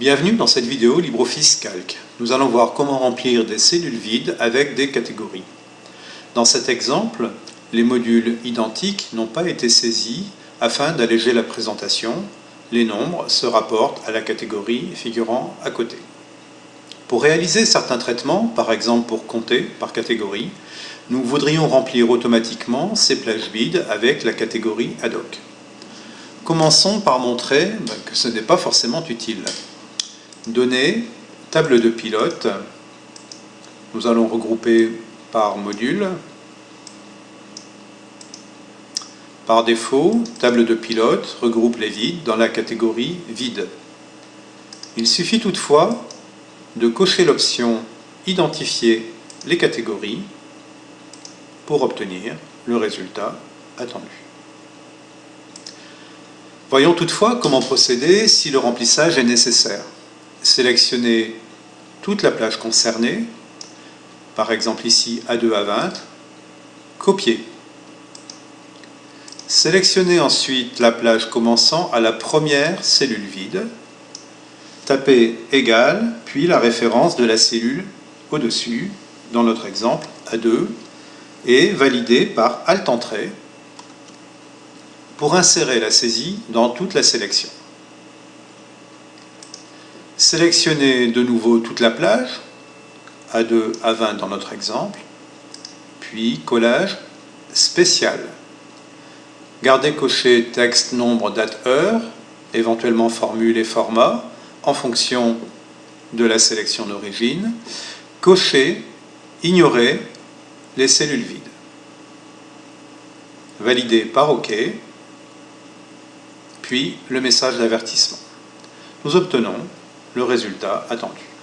Bienvenue dans cette vidéo LibreOffice Calc. Nous allons voir comment remplir des cellules vides avec des catégories. Dans cet exemple, les modules identiques n'ont pas été saisis afin d'alléger la présentation. Les nombres se rapportent à la catégorie figurant à côté. Pour réaliser certains traitements, par exemple pour compter par catégorie, nous voudrions remplir automatiquement ces plages vides avec la catégorie ad hoc. Commençons par montrer ben, que ce n'est pas forcément utile. Données, table de pilote. Nous allons regrouper par module. Par défaut, table de pilote regroupe les vides dans la catégorie vide. Il suffit toutefois de cocher l'option Identifier les catégories pour obtenir le résultat attendu. Voyons toutefois comment procéder si le remplissage est nécessaire sélectionner toute la plage concernée, par exemple ici A2 à 20, copier. Sélectionnez ensuite la plage commençant à la première cellule vide, tapez égal, puis la référence de la cellule au-dessus, dans notre exemple A2, et valider par Alt Entrée pour insérer la saisie dans toute la sélection. Sélectionnez de nouveau toute la plage, A2, A20 dans notre exemple, puis collage spécial. Gardez coché texte, nombre, date, heure, éventuellement formule et format, en fonction de la sélection d'origine. Cocher, ignorer les cellules vides. Valider par OK, puis le message d'avertissement. Nous obtenons le résultat attendu.